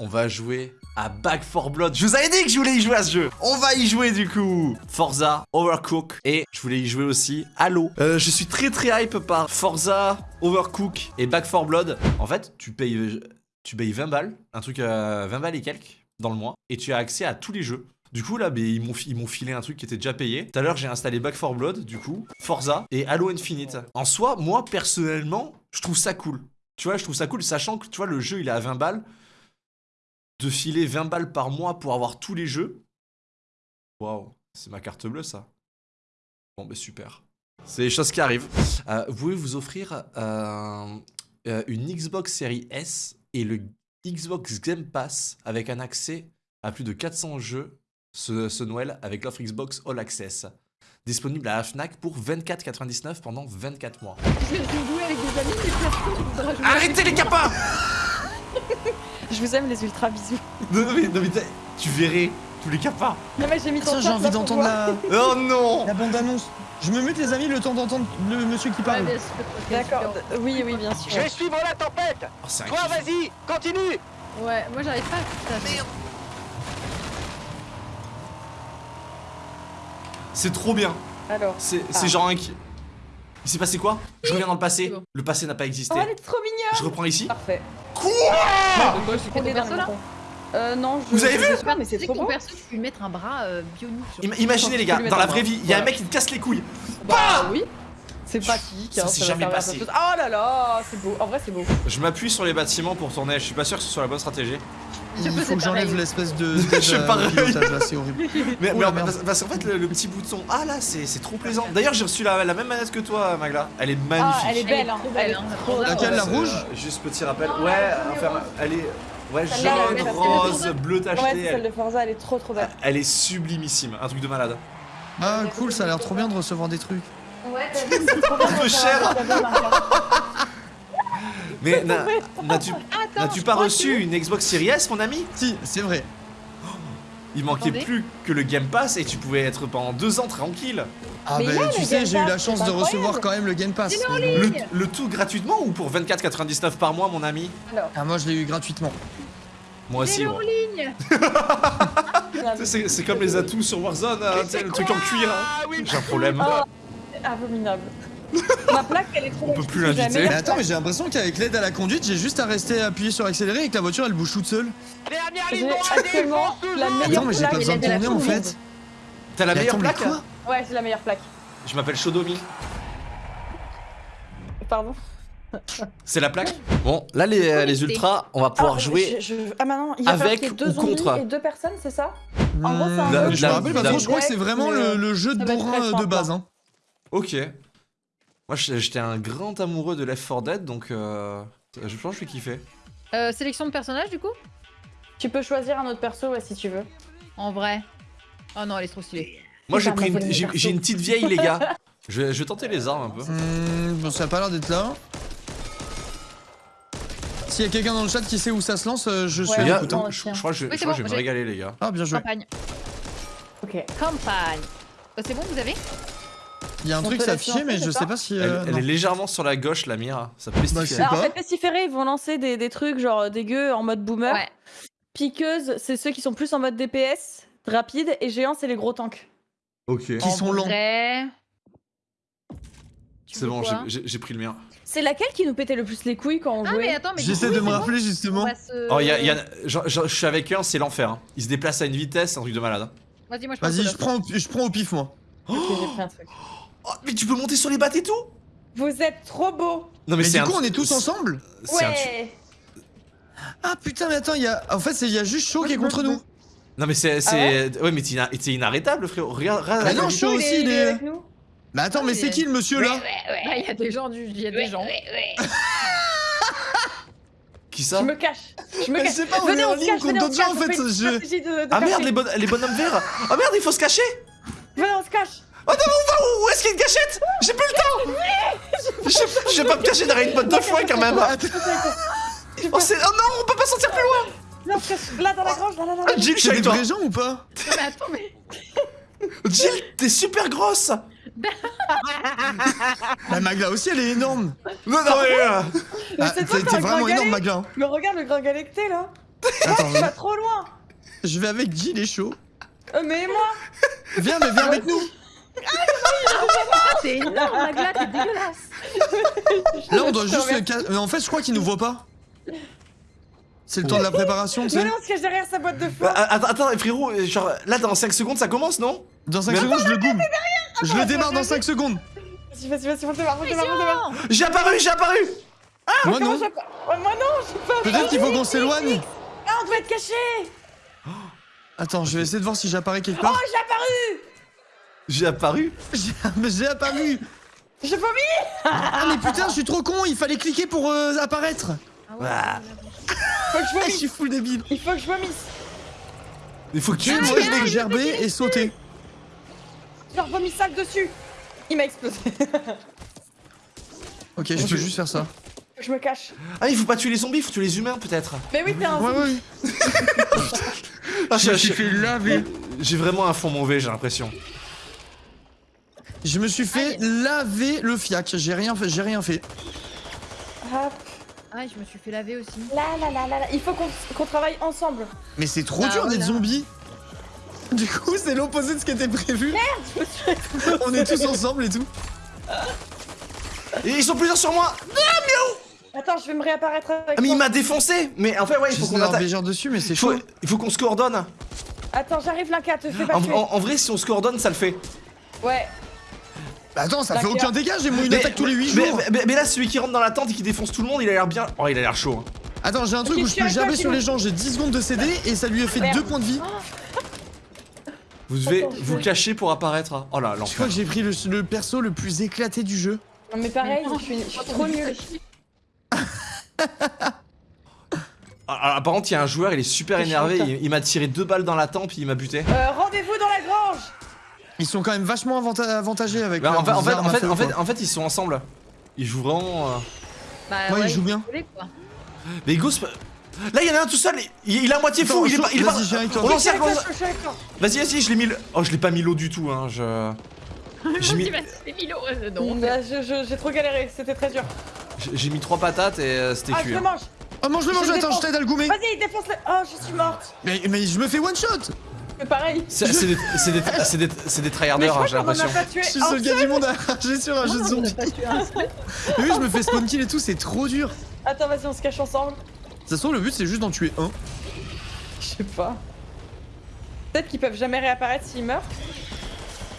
on va jouer à Back 4 Blood. Je vous avais dit que je voulais y jouer à ce jeu. On va y jouer du coup. Forza, Overcook et je voulais y jouer aussi Halo. Euh, je suis très très hype par Forza, Overcook et Back 4 Blood. En fait, tu payes, tu payes 20 balles, un truc à 20 balles et quelques dans le mois et tu as accès à tous les jeux. Du coup, là, ils m'ont filé un truc qui était déjà payé. Tout à l'heure, j'ai installé Back 4 Blood, du coup, Forza et Halo Infinite. En soi, moi, personnellement, je trouve ça cool. Tu vois, je trouve ça cool, sachant que, tu vois, le jeu, il est à 20 balles. De filer 20 balles par mois pour avoir tous les jeux. Waouh, c'est ma carte bleue, ça. Bon, bah super. C'est les choses qui arrivent. Euh, vous pouvez vous offrir euh, euh, une Xbox Series S et le Xbox Game Pass avec un accès à plus de 400 jeux ce, Noël avec l'offre Xbox All Access. Disponible à la FNAC pour 24,99 pendant 24 mois. Je vais jouer avec des amis, mais Arrêtez les capins Je vous aime les ultra bisous. Non, non mais, non, mais tu verrais tous les capas. Non mais j'ai mis ton j'ai envie d'entendre la... Oh non La bande-annonce. Je me mute les amis le temps d'entendre le monsieur qui parle. D'accord, oui, oui, bien sûr. Je vais suivre la tempête oh, Toi, vas-y, continue Ouais, moi j'arrive pas à... Merde C'est trop bien. Alors. C'est ah. genre un qui. Il s'est passé quoi? Je reviens dans le passé. Le passé n'a pas existé. Oh, elle est trop mignonne Je reprends ici. Parfait. Quoi On est perso là euh, non, je, Vous avez vu pas, mais c'est trop beau. perso, tu peux lui mettre un bras euh, bionique. imaginez les gars, dans la vraie vie, il y a un mec qui te casse les couilles. Bah oui. C'est pratique. Ça s'est jamais passé. Oh là là, c'est beau. En vrai, c'est beau. Je m'appuie sur les bâtiments pour tourner. Je suis pas sûr que ce soit la bonne stratégie. Il faut que j'enlève l'espèce de. je suis pareil. C'est horrible. Mais, mais parce, qu'en fait, le, petit bouton. Ah là, c'est trop plaisant. D'ailleurs, j'ai reçu la, même manette que toi, Magla. Elle est magnifique. Ah, elle est belle, hein. Elle, hein. Laquelle, la rouge Juste petit rappel. Ouais, enfin, elle est. Ouais, jaune, rose, bleu tacheté. Ouais, celle de Forza, elle est trop trop belle. Elle est sublimissime, un truc de malade. Ah, cool, ça a l'air trop bien de recevoir des trucs. Ouais, c'est trop bien. Un peu cher. Mais n'as-tu pas reçu une Xbox Series S, mon ami Si, c'est vrai. Il manquait plus que le Game Pass et tu pouvais être pendant deux ans tranquille. Ah bah tu sais, j'ai eu la chance de recevoir quand même le Game Pass. Le, tout gratuitement ou pour 24,99 par mois, mon ami Ah moi je l'ai eu gratuitement. Moi aussi. en ligne C'est comme les atouts sur Warzone, hein, le truc en cuir. Hein. Ah j'ai un problème. Oh, abominable. Ma plaque, elle est trop On peut plus l'inviter. Mais attends, mais j'ai l'impression qu'avec l'aide à la conduite, j'ai juste à rester appuyé sur accélérer et que la voiture elle bouge toute seule. J'ai actuellement la meilleure Attends, mais j'ai pas besoin de tourner en fait. T'as la meilleure plaque Ouais, c'est la meilleure plaque. Je m'appelle Shodomi. Pardon c'est la plaque? Bon, là les, les ultras, on va pouvoir ah, jouer ah, maintenant, il y a avec deux ou contre. et deux personnes, c'est ça? En gros, c'est un Je me rappelle pas trop, je crois que c'est vraiment le, jeu de bourrin de base. Hein. Ok. Moi, j'étais un grand amoureux de Left 4 Dead, donc euh, je pense que je vais kiffer. Euh, sélection de personnage, du coup? Tu peux choisir un autre perso, ouais, si tu veux. En vrai. Oh non, elle est trop stylée. Moi, j'ai pris une, j'ai une petite vieille, les gars. Je vais, je vais, tenter les armes un peu. Mmh, bon, ça a pas l'air d'être là. S'il y a quelqu'un dans le chat qui sait où ça se lance, euh, je suis ouais, écoutant. Je, crois que je, je, vais me régaler, les gars. Ah, bien joué. Campagne. Ok. Campagne. Oh, c'est bon, vous avez? Il y a un truc s'afficher, mais je sais pas si. Euh, elle, est légèrement sur la gauche, la mire. Ça peut bah, Alors, en fait, pestiféré, ils vont lancer des, des trucs genre dégueux en mode boomer. Ouais. Piqueuse, c'est ceux qui sont plus en mode DPS, rapide. Et géant, c'est les gros tanks. Ok. Qui sont lents. C'est bon, j'ai pris le mien. C'est laquelle qui nous pétait le plus les couilles quand on ah, jouait J'essaie de me rappeler justement. Oh, y a, y a... je suis avec un, c'est l'enfer. Hein. Il se déplace à une vitesse, c'est un truc de malade. Hein. Vas-y, moi je Vas-y, je prends, je prends au pif, moi. Ok, j'ai pris un truc. Oh, mais tu peux monter sur les battes et tout Vous êtes trop beau. Non mais, mais du coup on est tous ensemble Ouais. Ah putain mais attends, y a... en fait il y a juste Shaw qui est contre nous. Non mais c'est... Ah ouais, mais t'es inarrêtable frérot, regarde... regarde bah non, Shaw aussi il est... Mais attends, mais c'est qui le monsieur là Bah il y a des gens du... Il y a des gens. Qui ça Je me cache. Je me cache. Je sais pas, on est en ligne contre d'autres gens en fait Ah merde, les, les bonhommes verts. Ah merde, il faut se cacher. Venez, on se cache Oh non, on va où? Est-ce qu'il y a une cachette? J'ai plus le temps. Je vais pas me cacher derrière une botte de foin quand même. oh, oh, non, on peut pas sortir plus loin. Non, là dans la grange, là là là Jill, je suis avec toi. Gens ou pas? Mais attends, mais... Jill, t'es super grosse. La Magla aussi, elle est énorme. Non, non, mais... Euh, ah, t'es vraiment énorme, Magla. Mais regarde le que t'es, là. Attends, Tu vas trop loin. Je vais avec Jill et chaud. Euh, Mais moi. Viens, mais viens avec nous. C'est énorme, Magla, t'es dégueulasse. Là, on doit juste. ca- Mais en fait, je crois qu'ils nous voient pas. C'est le temps de la préparation, tu Mais sais. non, on se cache derrière sa boîte de Bah, foin Attends, attends, frérot, euh, genre là dans 5 secondes ça commence, non? Dans 5 Mais- secondes, je le goûme. Je le démarre dans 5 secondes. Vas-y, vas-y, vas-y, on démarre, on démarre, on démarre J'ai apparu, j'ai apparu Moi, Comment non. j'ai pas- Oh, Moi non, j'ai pas Peut-être qu'il faut qu'on s'éloigne. Ah, on doit être caché Attends, je vais essayer de voir si j'apparais quelque Oh, part. j'ai apparu J'ai apparu J'ai apparu. J'ai vomi Ah, mais putain, je suis trop con. Il fallait cliquer pour euh, apparaître. Ah ouais. Faut que je je vomisse suis full débile. Il faut que je vomisse Il faut que tu... Moi, je vais gerber et sauter. Leur vomis sale dessus Il m'a explosé Ok, je peux juste faire ça. Faut que je me cache Ah il faut pas tuer les zombies, il faut tuer les humains peut-être Mais oui, t'es un Ouais, zombie. ouais. Ah, Je me j'ai- suis fait laver. J'ai vraiment un fond mauvais j'ai l'impression Je me suis fait laver le fiac. J'ai rien fait. J'ai rien fait. Hop. Ah, je me suis fait laver aussi. Là, là, là, là, là. Il faut qu'on travaille ensemble Mais c'est trop Ah, dur d'être voilà. zombie. Du coup, c'est l'opposé de ce qui était prévu. On est tous ensemble et tout. Et ils sont plusieurs sur moi Attends, je vais me réapparaître avec Ah mais il m'a défoncé Mais en fait ouais il faut qu'on attaque des gens dessus, mais c'est il faut, chaud. il faut qu'on se coordonne Attends, j'arrive Linka, te fais pas en, tuer en- en vrai si on se coordonne ça le fait Ouais, Bah attends, ça fait D'accord. aucun dégât. J'ai une Mais- attaque tous les 8 mais, jours. mais- mais là celui qui rentre dans la tente et qui défonce tout le monde il a l'air bien... Oh il a l'air chaud hein. Attends, j'ai un truc où je je peux gerber sur les gens. J'ai 10 secondes de CD et ça lui a fait Merde. 2 points de vie. Vous devez Attends, je vous cacher pour apparaître hein. Oh là Je l'enfer crois que j'ai pris le, le perso le plus éclaté du jeu. non mais pareil, je suis, je suis trop nulle Ah, ah, par contre, il y a un joueur, il est super énervé. Il, il m'a tiré deux balles dans la tempe, il m'a buté. euh, Rendez-vous Ils sont quand même vachement avanta- avantagés avec. Bah, en, fait, en, fait, armes en, à fait, feu, en, fait, quoi. en fait, ils sont ensemble. Ils jouent vraiment. euh, Bah, Ouais, ils jouent bien. quoi. Mais Ghost. Là, il y en a un tout seul. Il, il est à moitié fou. Attends, il est pas. Il est pas... vas-y. On Je je Vas-y, vas-y, je l'ai mis. le- Oh, je l'ai pas mis l'eau du tout. Hein. Je. J'ai mis, euh. Bah, je- je- J'ai trop galéré, c'était très dur j'ai- mis trois patates et euh, c'était Ah, je cuit. le hein. mange Oh, mange-le, Je mange-le, le attends, je t'aide à le goumer. Vas-y, défonce le... Oh, je suis morte Mais, mais je me fais one shot Mais pareil C'est c'est des, c'est des, c'est des, c'est des tryharders, hein, j'ai l'impression. pas tué Je suis seul gars du monde à rager sur un jeu de zombies. oui, je me fais spawn kill et tout, c'est trop dur. Attends, vas-y, on se cache ensemble. De toute façon, le but c'est juste d'en tuer un. Je sais pas. Peut-être qu'ils peuvent jamais réapparaître s'ils meurent.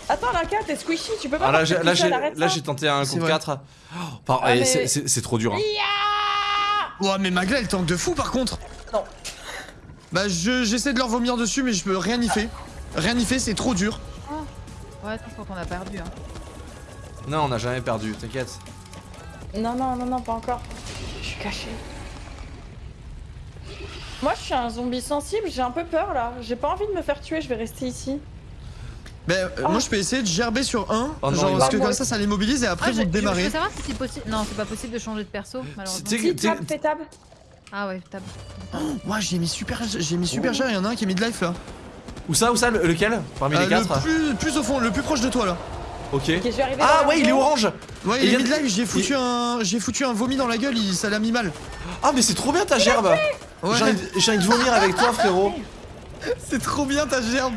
Attends, Linka, t'es squishy, tu peux pas Ah, là, j'ai- ça. tenté un C'est contre vrai. 4. Oh, Ah, mais- c'est- c'est c'est trop dur. hein. Ouais, mais Magla elle tank de fou par contre. Non. Bah, je- j'essaie de leur vomir dessus, mais je peux rien y faire. Rien y fait, c'est trop dur. Ouais, attends, je crois qu'on a perdu. Hein. Non, on n'a jamais perdu, t'inquiète. Non, non, non, non, pas encore. Je suis caché. Moi, je suis un zombie sensible, j'ai un peu peur là. J'ai pas envie de me faire tuer, je vais rester ici. Bah, euh, Oh. moi je peux essayer de gerber sur un, Oh non, genre parce que comme ça ça les mobilise et après Ah, je, vous je- je démarrez. veux savoir si c'est possible. Non, c'est pas possible de changer de perso, malheureusement. T'es- Si, t'es- tab, fais tab. Ah ouais, tab. Moi j'ai mis super, j'ai mis Oh. super cher, il y en a un qui est mid-life là. Où ça, où ça, le- lequel Parmi Euh, les le quatre plus, plus au fond, le plus proche de toi là. Ok. Ok, je vais arriver Ah ouais, il est orange Ouais, Et il est il y a- mid-life, j'ai foutu un, j'ai foutu un vomi dans la gueule, il, ça l'a mis mal. Ah mais c'est trop bien ta gerbe Ouais, J'ai envie, de- de vomir avec toi frérot c'est trop bien ta gerbe.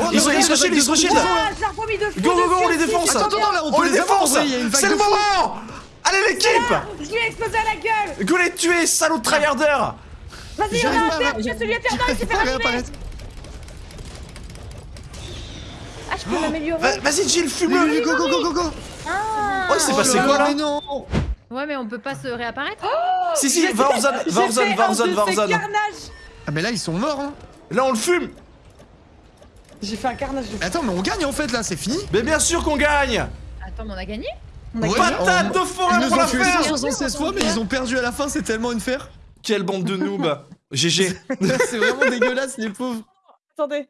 Oh, Ils regarde, ils se shield, de ils se shield. Ah, de Go, go, go, on les défonce. Attends, attends, là on On peut les défonce il a C'est de le moment Allez l'équipe Je lui ai explosé à la gueule. Go les tuer, salaud de tryharder Vas-y, on J'arrive a un pas à- père, tu as celui éternel, il s'est fait. Ah, je peux m'améliorer Va- Vas-y Jill, fume-le. Oui, go go go go go. Ah. Oh il s'est Oh passé là quoi là Ouais, mais on peut pas se réapparaître. Si si, va en zone, va en J'ai zone, fait va en un zone, de va en ces zone. carnages. Ah mais là ils sont morts hein. Là on le fume. J'ai fait un carnage de. Attends mais on gagne en fait là, c'est fini. Mais bien sûr qu'on gagne. Attends, mais on a gagné? Patate on- de forêt pour ont la faire. 176 fois mais ils ont perdu à la fin, c'est tellement une faire. Quelle bande de noobs. GG C'est vraiment dégueulasse les pauvres. Attendez.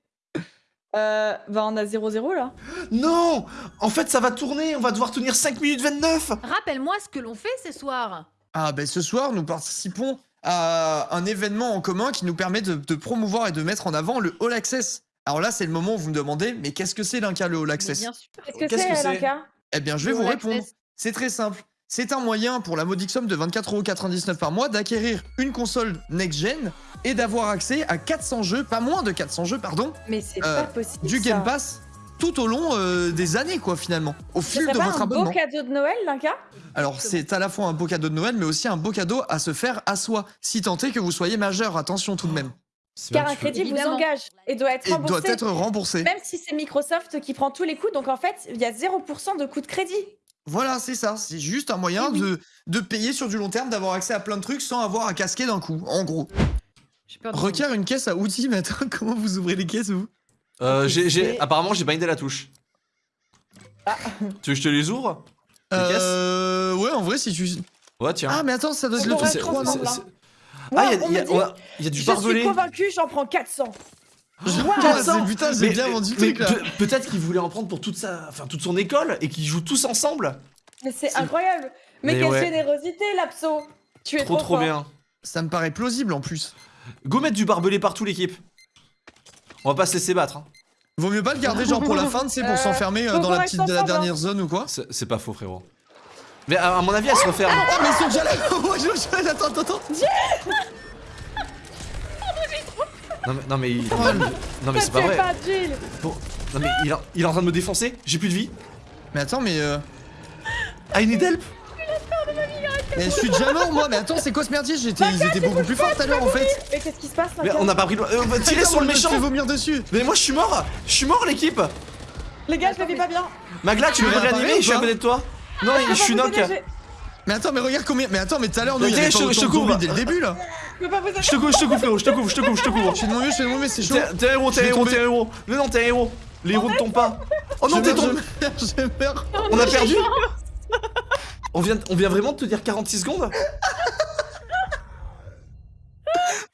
Euh, bah on a 0-0 là. Non! En fait ça va tourner, on va devoir tenir 5 minutes 29 Rappelle-moi ce que l'on fait ce soir. Ah ben ce soir nous participons à un événement en commun qui nous permet de, de promouvoir et de mettre en avant le All Access. Alors là c'est le moment où vous me demandez mais qu'est-ce que c'est l'Inca le All Access? bien sûr. Qu'est-ce que Qu'est-ce que c'est, c'est Linka Eh bien je vais vous répondre. C'est très simple. c'est un moyen pour la modique somme de 24,99€ par mois d'acquérir une console next-gen et d'avoir accès à 400 jeux, pas moins de 400 jeux, pardon, Mais c'est Euh, pas possible. du ça. Game Pass tout au long euh, des années, quoi, finalement, au fil de pas votre un beau abonnement. cadeau de Noël, Linka? Alors, c'est à la fois un beau cadeau de Noël, mais aussi un beau cadeau à se faire à soi, si tant est que vous soyez majeur. Attention tout de même. Car un crédit vous Évidemment. engage et doit être Et remboursé. doit être remboursé. Même si c'est Microsoft qui prend tous les coups, donc en fait, il y a 0% de coût de crédit. Voilà, c'est ça. C'est juste un moyen Oui, oui. de, de payer sur du long terme, d'avoir accès à plein de trucs sans avoir à casquer d'un coup, en gros. J'ai peur de Requiert une caisse à outils, mais attends, comment vous ouvrez les caisses, vous? Euh, j'ai, apparemment, j'ai bindé la touche. Ah. Tu veux que je te les ouvre? Les caisses? Euh. Ouais, en vrai, si tu. Ouais, tiens. Ah, mais attends, ça doit être le pourrait truc être 3, non ensemble, C'est- hein. C'est- Ah, il y a du Je barbelé. suis convaincu, j'en prends 400. Ah, c'est- Putain, j'ai Mais- bien vendu le mais truc là. pe- Peut-être qu'il voulait en prendre pour toute sa, enfin toute son école et qu'ils jouent tous ensemble. Mais c'est C'est- incroyable. Mais, Mais quelle ouais. générosité, Lapso. Tu es Trop trop, fort. bien. Ça me paraît plausible en plus. Go mettre du barbelé partout l'équipe. On va pas se laisser battre. hein. Vaut mieux pas le garder genre pour la fin, tu sais, pour Euh, s'enfermer euh, dans la petite de la son dernière zone ou quoi. C'est c'est pas faux frérot. Mais à, à mon avis elle se referme. Oh, mais ils sont déjà là Ouais, je- je- Attends, attends, attends Non mais, non mais, il- Oh, non mais c'est pas vrai. pas Jill. Bon, non mais il, est- il est en train de me défoncer. J'ai plus de vie. Mais attends, mais. Euh... I need help. mais je suis déjà mort moi, mais attends, c'est quoi ce merdier? J'étais, Ils étaient beaucoup plus forts tout à l'heure en fait Mais qu'est-ce qui se passe, Mais on n'a pas pris le. euh, Attends, sur le je méchant. me fais vomir dessus? Mais moi je suis mort. Je suis mort l'équipe. Les gars, je le vis pas bien. Magla tu veux me réapparaître réanimer Je suis à côté de toi. Non Je peux je suis knock. Mais attends, mais regarde combien. Mais attends, mais tout à l'heure, nous, il y avait je- te couvre. dès le début là Je te couvre, je te couvre frérot, je te couvre, je te couvre, je te couvre. Je fais de mon mieux, je fais de mon mieux, c'est chaud T'es un héros, t'es un héros, t'es un héros. Mais non, t'es un héros. Les héros ne tombent pas. Oh non, t'es tombé. je meurs, On a perdu. On vient, on vient vraiment de te dire 46 secondes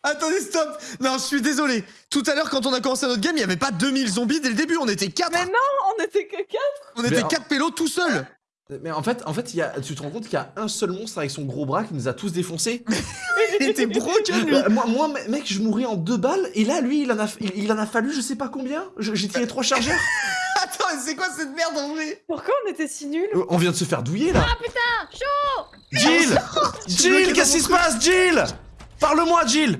Attendez, stop Non, je suis désolé. Tout à l'heure, quand on a commencé notre game, il y avait pas 2000 zombies dès le début, on était 4 Mais non, on était que 4. On Mais était en- 4 pélos tout seuls Mais en fait, en fait il y a, tu te rends compte qu'il y a un seul monstre avec son gros bras qui nous a tous défoncés Il était broken lui Euh, moi, moi, me- mec, je mourais en deux balles et là, lui, il en a, il, il en a fallu je sais pas combien. J'ai tiré trois chargeurs. Attends, c'est quoi cette merde en vrai? Pourquoi on était si nuls? Euh, On vient de se faire douiller là. Ah putain, chaud Jill Jill, qu'est-ce qui se passe, Jill? Parle-moi, Jill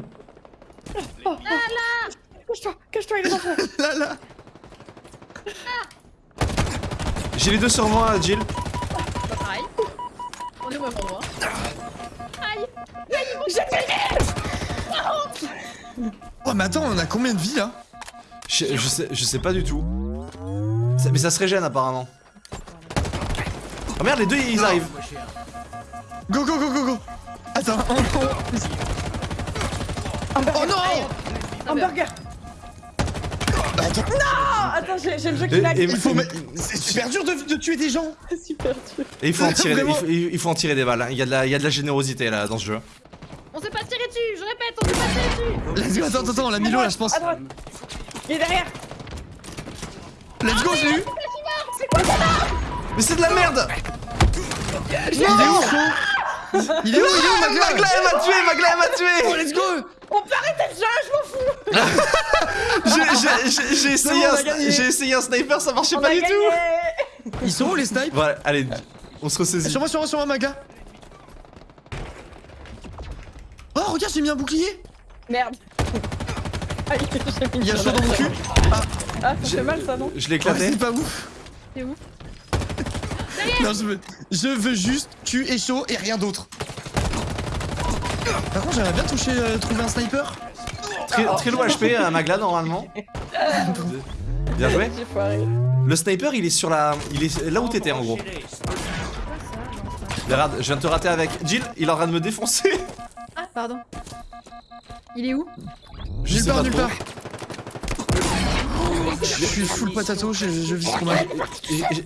Cache-toi, cache-toi, il est dans. Là, là J'ai les deux sur moi, Jill. Au même endroit. Oh, mais attends, on a combien de vies là Je, je sais, je sais pas du tout. Ça- mais ça se régène apparemment. Oh merde, les deux ils arrivent. Go, go, go, go, go Attends, on- Oh non Non, mais- Hamburger. Attends, Ah, j'ai j'ai le jeu qui lag. C'est super dur de, de tuer des gens C'est super dur. Et il faut en tirer, des- il faut, il faut en tirer des balles. hein. Il y, a de la, il y a de la générosité là dans ce jeu. On s'est pas tiré dessus, je répète, on s'est pas tiré dessus Let's go, attends, attends, attends, on l'a mis l'eau là, je pense. Il est derrière. Let's go, je l'ai eu Mais c'est de la merde Il est où, Il est où, il est où, Magla? Magla elle m'a tué, Magla elle m'a Oh, tué let's go On peut arrêter le jeu, je m'en fous. J'ai- essayé, un essayé sniper, ça marchait On pas du gagné. tout Ils sont où les snipes Voilà, allez, on se ressaisit. Sur moi, sur moi, sur moi, Magla Oh, regarde, j'ai mis un bouclier Merde. Il y a chaud dans mon cul Ah, ça fait mal ça, non Je l'ai éclaté. C'est pas ouf C'est où Non, je veux, je veux juste tuer chaud et rien d'autre. Par contre, j'aimerais bien toucher, euh, trouver un sniper. Très, très low HP à Magla normalement. Bien joué. Le sniper il est sur la. Il est là où t'étais en gros. Regarde, je viens de te rater avec. Jill, il est en train de me défoncer. Ah, pardon. Il est où? Je Nulle sais part, pas nulle trop. part. Je suis full potato, je, je vis mal. Et- et-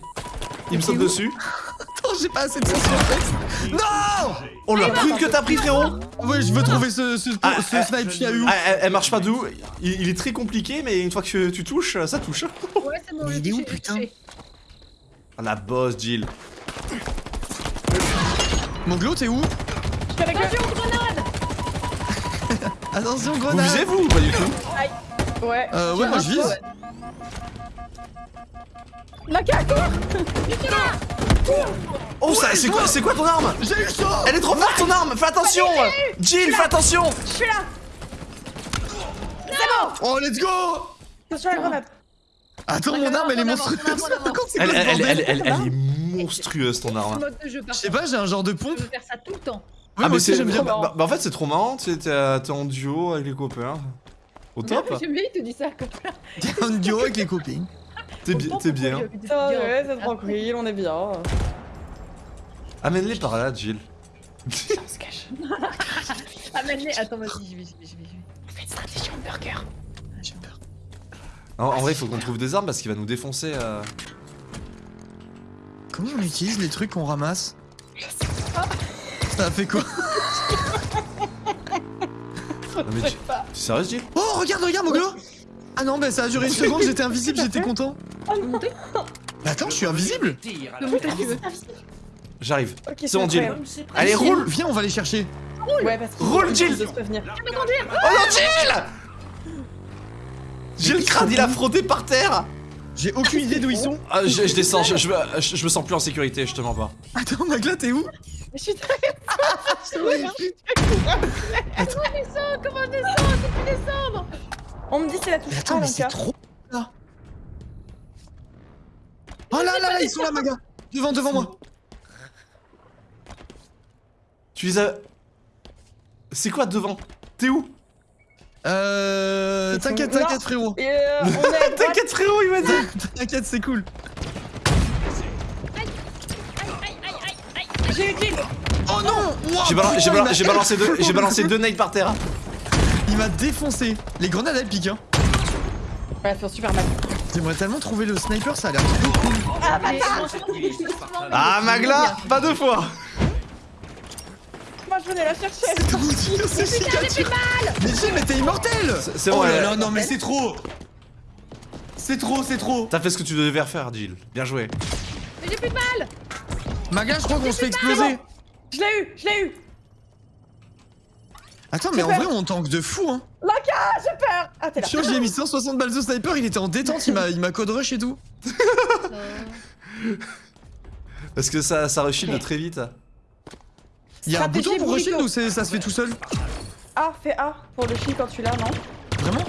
Il me saute dessus. Attends, j'ai pas assez de sens en fait. Non Oh la prune que t'as pris frérot Ouais, je veux trouver ce, ce, Ah, ce ah, snipe qui a eu où Ah, elle, elle marche pas d'où il, il est très compliqué mais une fois que tu touches, ça touche. Ouais, c'est bon, Mais il est où, putain. Ah, la boss Jill. Mon glow, t'es où. Attention, grenade Attention, Vous grenade visez vous ou pas du tout Ouais. Euh, ouais, moi je vise. La Oh, ça, c'est quoi, c'est quoi ton arme? J'ai eu chaud Elle est trop forte ton arme Fais attention Jill, fais attention Je suis là Oh, let's go Attention à la grenade Attends, mon arme, elle est monstrueuse. C'est elle, est monstrueuse ton arme. Je sais pas, j'ai un genre de pompe. Je faire ça tout le temps. Ah mais c'est j'aime bien. bah, bah, en fait c'est trop marrant, tu sais, t'es en duo avec les copains. Au top J'aime bien, il te dit ça. T'es un duo avec les copines. T'es bi- t'es bien. Putain, ouais, c'est tranquille, on est bien. Amène-les par là, Jill. On se cache. Ah, mais- attends, vas-y, j'y vais, j'y vais, j'y vais. j'y vais. On fait une stratégie hamburger. J'ai peur. En, en vrai, il faut qu'on trouve des armes parce qu'il va nous défoncer. euh. Comment on utilise les trucs qu'on ramasse? Ça a fait quoi? Non, mais T'es sérieux, Jill? Oh, regarde, regarde, Moglo Ah non, bah ça a duré une seconde, j'étais invisible, j'étais content. Tu peux monter? Mais attends, je suis invisible. J'arrive. Ok, C'est bon, Jill. Allez, roule Viens, on va les chercher. Ouais, parce que. Roule, Jill. Oh non, Jill Jill crâne, il a frotté par terre J'ai aucune idée d'où ils sont. Ah, je, je descends, je, je, me- je- je me sens plus en sécurité, je te mens pas. Attends, Magla, t'es où? Je suis très. Comment je descends? Comment je descends? C'est plus descendre On me dit c'est la touche Mais attends, mais c'est trop là. Oh là là là, ils sont là, Maga Devant, devant moi Tu les as. C'est quoi devant? T'es où? Euh. T'inquiète, t'inquiète, frérot. Euh. T'inquiète, frérot, il m'a dit T'inquiète, c'est cool. J'ai eu Jill. Oh non J'ai balan- putain, j'ai il balan- m'a- j'ai balancé deux, j'ai balancé deux nades par terre. Il m'a défoncé. Les grenades, elles piquent, hein. Ouais, elles font super mal. J'aimerais tellement trouver le sniper, ça a l'air trop cool. Ah, bah, Mais Ah, Magla Pas deux fois. Moi je venais la chercher. Comment dire, c'est cicature Mais Jim, mais t'es immortel. C'est- c'est Oh là là, non mais c'est trop. C'est trop, c'est trop. T'as fait ce que tu devais faire, Jill. Bien joué. Mais j'ai plus de balles Maga, je crois qu'on se fait exploser Je l'ai eu, je l'ai eu. Attends, mais en vrai, on tank de fou, hein Lanka, j'ai peur. Ah, t'es là. J'ai mis 160 balles de sniper, il était en détente, il m'a il m'a code rush et tout. Parce que ça, ça reshield très vite. Il y a un bouton pour rusher ou ça se fait tout seul A, fais A pour le chi quand tu l'as, non Vraiment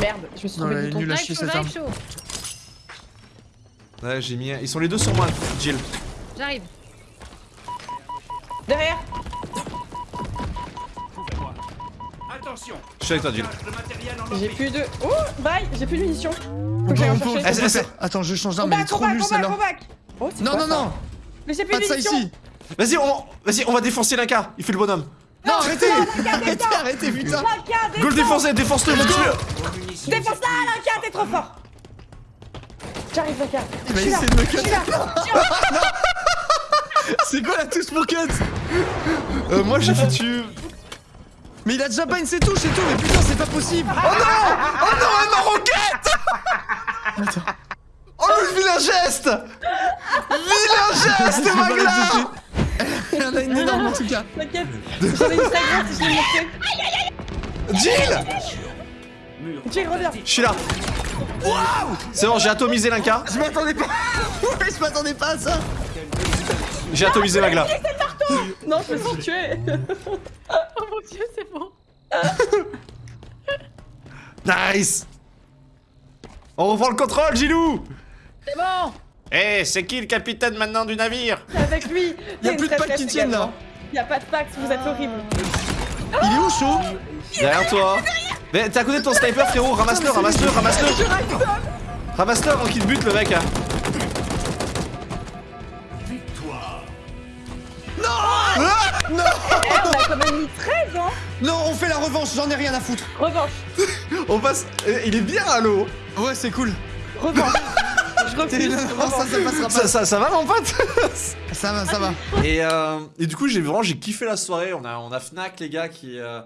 Merde, je me suis trompé de bouton. nulle à chier cette arme. Ouais, j'ai mis. Ils sont les deux sur moi, Jill. J'arrive. Derrière. Attention, Je suis avec toi, Jill. J'ai plus de. Oh, bye, j'ai plus de munitions. On Faut que peut, j'aille en chercher. Eh, Attends, je change d'arme, elle est trop nulle celle-là. Oh, Non, non, non Mais j'ai plus de munitions. Vas-y, on, vas-y, on va défoncer Linka. Il fait le bonhomme. Non, arrêtez Arrêtez, arrêtez, putain Lanka, Go le défense défoncer, défonce-le, mon dieu Défonce-la, Lanka, t'es trop fort J'arrive. Il va essayer de me je suis cut là. C'est quoi la touche pour cut? Euh, moi j'ai foutu. Mais il a déjà pas une ses touches et tout, mais putain, c'est pas possible Oh non, elle m'a roquette Oh le vilain geste Vilain geste, Magla. Elle en a une énorme en tout cas. T'inquiète, j'avais une stagnante et je l'ai montré. Jill Jill, reviens. Je suis là. C'est bon, j'ai atomisé Linka. Je m'attendais pas Ouais, je m'attendais pas à ça J'ai atomisé Magla. Non, je me suis tué. Oh mon dieu, c'est bon. Nice On reprend le contrôle, Gilou C'est bon Eh, c'est qui le capitaine maintenant du navire? Avec lui. Y a plus de packs qui tiennent là Y a pas de packs, vous êtes horribles. Il est où, chaud Derrière toi. Mais t'es à côté de ton sniper, frérot. Ramasse-le, ramasse-le, ramasse-le. Ramasse-le avant qu'il te bute, le mec. hein. Mis 13, hein. Non, on fait la revanche, j'en ai rien à foutre. Revanche, On passe. eh, Il est bien à l'eau. Ouais, c'est cool. revanche. Je refuse. non, ça, ça passera Ça, pas. ça, ça va, mon pote? Ça va, ça va. et, euh, et du coup, j'ai vraiment j'ai kiffé la soirée. On a, on a Fnac, les gars, qui, euh,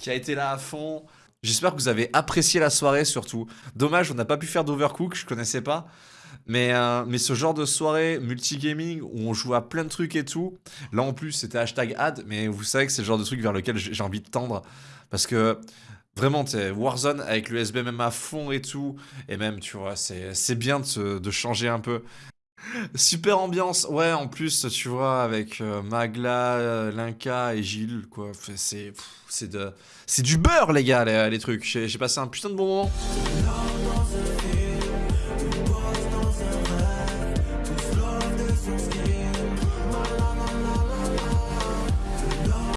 qui a été là à fond. J'espère que vous avez apprécié la soirée surtout. Dommage, on n'a pas pu faire d'Overcook, je connaissais pas. Mais, euh, mais ce genre de soirée multigaming où on joue à plein de trucs et tout, là en plus c'était hashtag ad, mais vous savez que c'est le genre de truc vers lequel j'ai envie de tendre. Parce que Vraiment, t'es Warzone avec le SBMM à fond et tout. Et même, tu vois, c'est bien de, de changer un peu. Super ambiance. Ouais, en plus, tu vois, avec euh, Magla, euh, Linka et Gilles, quoi. C'est du beurre, les gars, les, trucs. J'ai passé un putain de bon moment.